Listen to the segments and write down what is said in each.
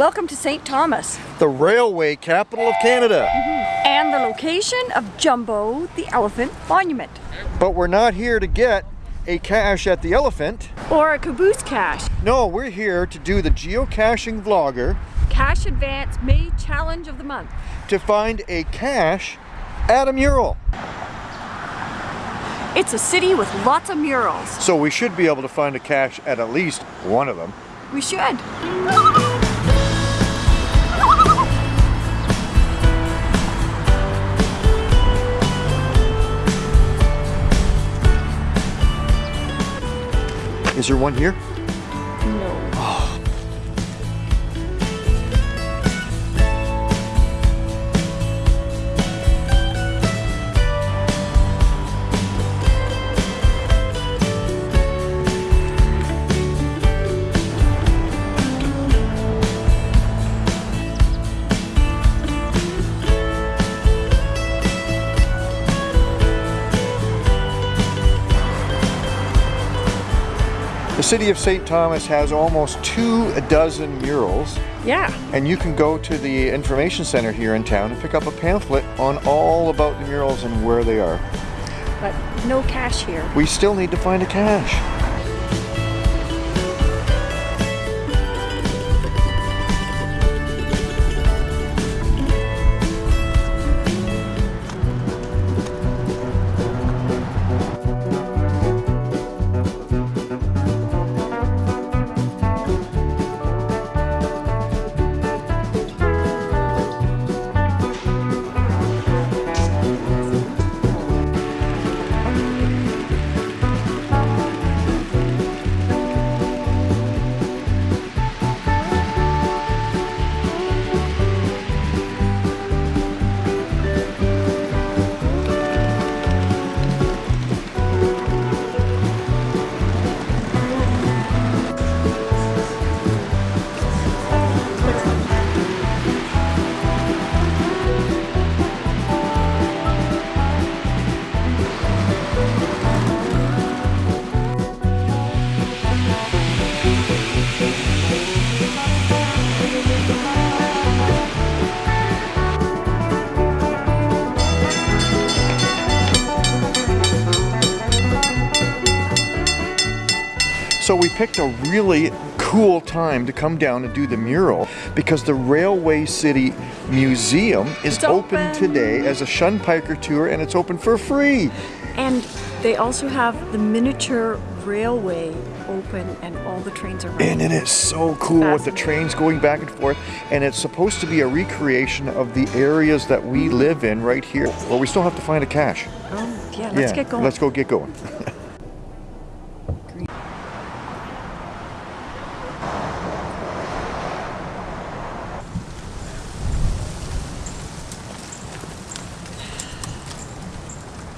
Welcome to St. Thomas the railway capital of Canada. Mm-hmm. and the location of Jumbo the Elephant Monument. But we're not here to get a cache at the elephant. Or a caboose cache. No, we're here to do the geocaching vlogger Cache Advance May Challenge of the Month. to find a cache at a mural. It's a city with lots of murals. So we should be able to find a cache at at least one of them. We should. Is there one here? The city of St. Thomas has almost two dozen murals Yeah. and you can go to the information center here in town and pick up a pamphlet on all about the murals and where they are. But no cache here. We still need to find a cache. So we picked a really cool time to come down and do the mural because the Railway City Museum is open. open. today as a Shunpiker tour and it's open for free. And they also have the miniature railway open and all the trains are running. And it is so cool with the trains going back and forth and it's supposed to be a recreation of the areas that we live in right here. Well, we still have to find a cache. Oh, yeah, let's yeah, get going. Let's go get going.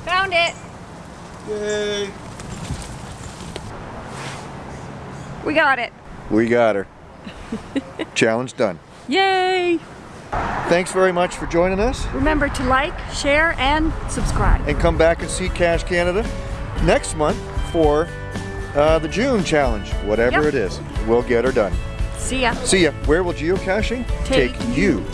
Found it. Yay! We got it. We got her. Challenge done. Yay. Thanks very much for joining us. Remember to like, share, and subscribe. and come back and see Cash Canada next month for uh, the June challenge. Whatever Yep. it is, we'll get her done. See ya. See ya. Where will geocaching Take you?